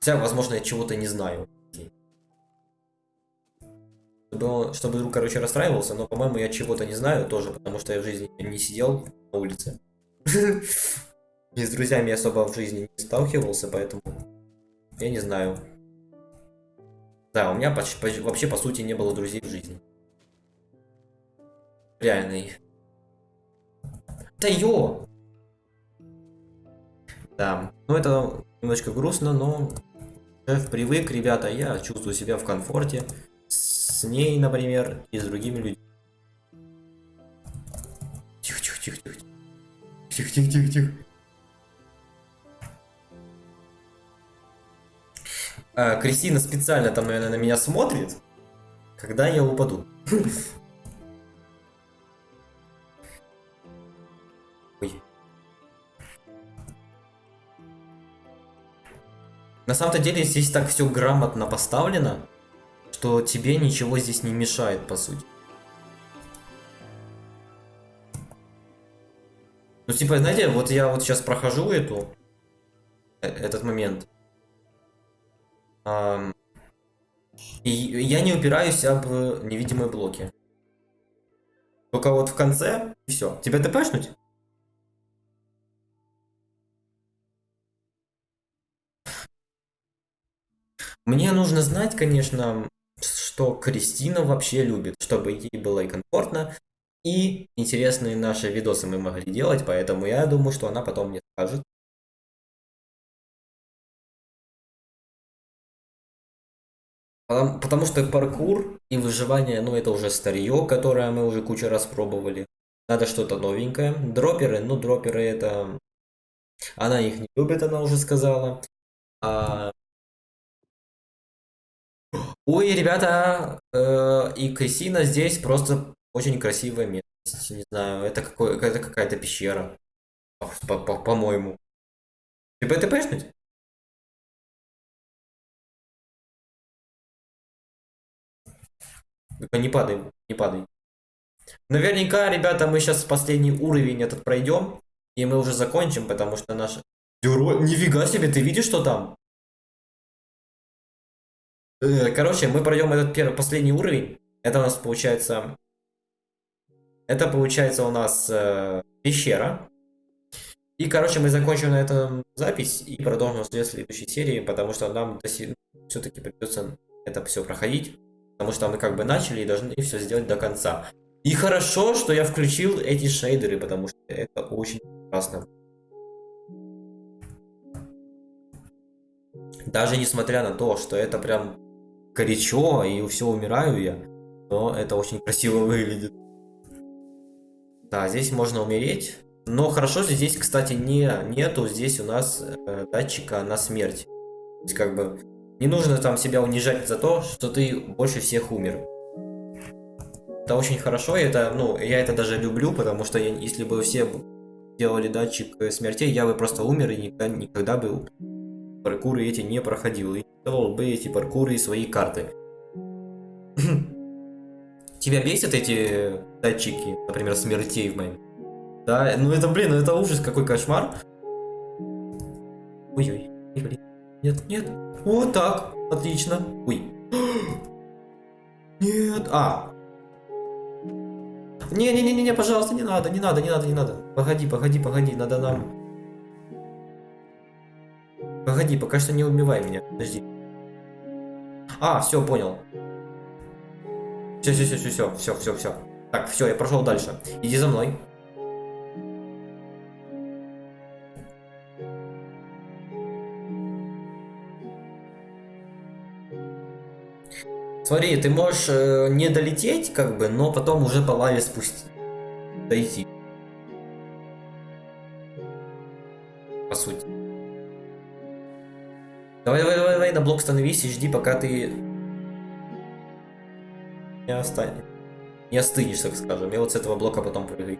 Хотя, возможно, я чего-то не знаю чтобы, он, чтобы друг, короче, расстраивался, но, по-моему, я чего-то не знаю тоже, потому что я в жизни не сидел на улице. И с друзьями особо в жизни не сталкивался, поэтому я не знаю. Да, у меня почти, вообще, по сути, не было друзей в жизни. Реальный. Да ё! Да, ну это немножко грустно, но привык, ребята, я чувствую себя в комфорте с ней, например, и с другими людьми. Тихо, тихо, тихо, тихо. Тихо, тихо, тихо, тихо. А, Кристина специально там, наверное, на меня смотрит, когда я упаду. На самом-то деле здесь так все грамотно поставлено что тебе ничего здесь не мешает, по сути. Ну, типа, знаете, вот я вот сейчас прохожу эту, э, этот момент. Эм, и я не упираюсь об невидимые блоки. Только вот в конце, и все. Тебя тпшнуть? Мне нужно знать, конечно, что Кристина вообще любит, чтобы ей было и комфортно, и интересные наши видосы мы могли делать, поэтому я думаю, что она потом мне скажет. Потому, что паркур и выживание, ну это уже старье, которое мы уже кучу раз пробовали. Надо что-то новенькое. Дроперы, ну дроперы это... Она их не любит, она уже сказала. А Ой, ребята, э, и Кристина здесь просто очень красивое место. Не знаю, это, это какая-то пещера, по-моему. Ты по ТПшнуть? Не падай, не падай. Наверняка, ребята, мы сейчас последний уровень этот пройдем, и мы уже закончим, потому что наш... Нифига себе, ты видишь, что там? Э, короче, мы пройдем этот первый, последний уровень. Это у нас получается... Это получается у нас э, пещера. И короче, мы закончим на этом запись и продолжим в следующей серии, потому что нам все-таки придется это все проходить, потому что мы как бы начали и должны все сделать до конца. И хорошо, что я включил эти шейдеры, потому что это очень классно. Даже несмотря на то, что это прям горячо и все умираю я, но это очень красиво выглядит. Да, здесь можно умереть. Но хорошо, здесь, кстати, не, нету здесь у нас э, датчика на смерть. То есть, как бы, не нужно там себя унижать за то, что ты больше всех умер. Это очень хорошо, и это, ну, я это даже люблю, потому что я, если бы все делали датчик э, смертей, я бы просто умер и никогда, никогда бы паркуры эти не проходил. И делал бы эти паркуры и свои карты. Тебя бесят эти датчики, например, смертей в моем? Да, ну это, блин, ну это ужас, какой кошмар. Ой-ой, блин. Нет, нет. Вот так, отлично. Ой. Нет, а. Не-не-не-не, пожалуйста, не надо, не надо, не надо, не надо. Погоди, погоди, погоди, надо нам... Погоди, пока что не убивай меня, подожди. А, все, понял. Все, все, все, все, все, все, все, все. Так, все, я прошел дальше. Иди за мной. Смотри, ты можешь э, не долететь, как бы, но потом уже по лаве спустить. Дойти. По сути. Давай, давай, давай, давай, на блок становись и жди, пока ты не останешь. Не остынешь, так скажем. Я вот с этого блока потом прыгаю.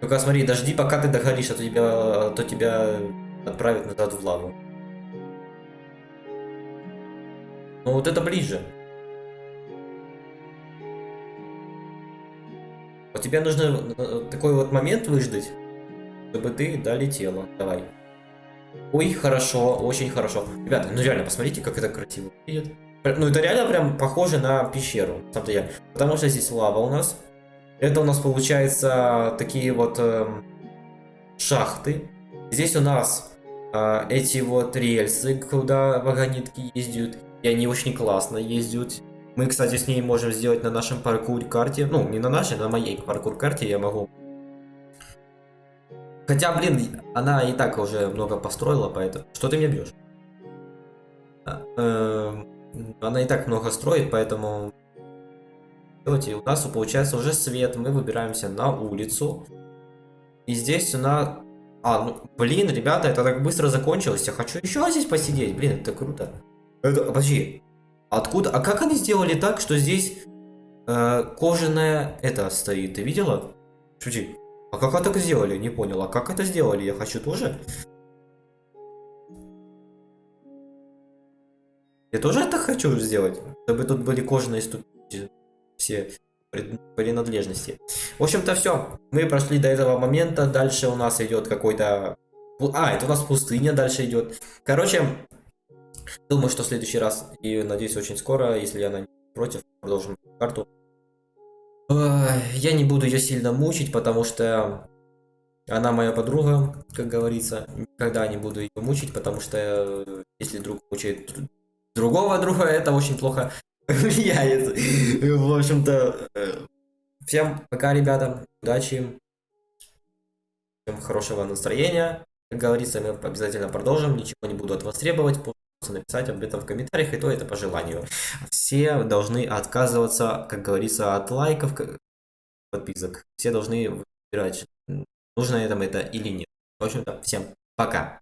Только смотри, дожди, пока ты догоришь, а то тебя, а то тебя отправят назад в лаву. Ну вот это ближе. Вот тебе нужно э, такой вот момент выждать, чтобы ты долетела. Давай. Ой, хорошо, очень хорошо. Ребята, ну реально, посмотрите, как это красиво видит. Ну это реально прям похоже на пещеру, на я. Потому что здесь лава у нас. Это у нас получается такие вот э, шахты. Здесь у нас э, эти вот рельсы, куда вагонетки ездят. И они очень классно ездят. Мы, кстати, с ней можем сделать на нашем паркур-карте. Ну, не на нашей, на моей паркур-карте я могу. Хотя, блин, она и так уже много построила, поэтому... Что ты мне бьешь? Эм, она и так много строит, поэтому... Давайте, у нас получается уже свет. Мы выбираемся на улицу. И здесь у нас... А, ну, блин, ребята, это так быстро закончилось. Я хочу еще здесь посидеть. Блин, это круто. Это, подожди, Откуда? А как они сделали так, что здесь э, кожаная это стоит? Ты видела? Шути. А как это сделали? Не понял. А как это сделали? Я хочу тоже. Я тоже это хочу сделать. Чтобы тут были кожаные ступени. Все принадлежности. В общем-то все. Мы прошли до этого момента. Дальше у нас идет какой-то... А, это у нас пустыня дальше идет. Короче, Думаю, что в следующий раз, и надеюсь очень скоро, если она не против, продолжим карту. Я не буду ее сильно мучить, потому что она моя подруга, как говорится. Никогда не буду ее мучить, потому что э, если друг мучает другого друга, это очень плохо влияет. В общем-то, э, всем пока, ребята. Удачи. Всем хорошего настроения. Как говорится, мы обязательно продолжим. Ничего не буду от вас требовать написать об этом в комментариях, и то это по желанию. Все должны отказываться, как говорится, от лайков, подписок. Все должны выбирать, нужно это это или нет. В общем-то, всем пока.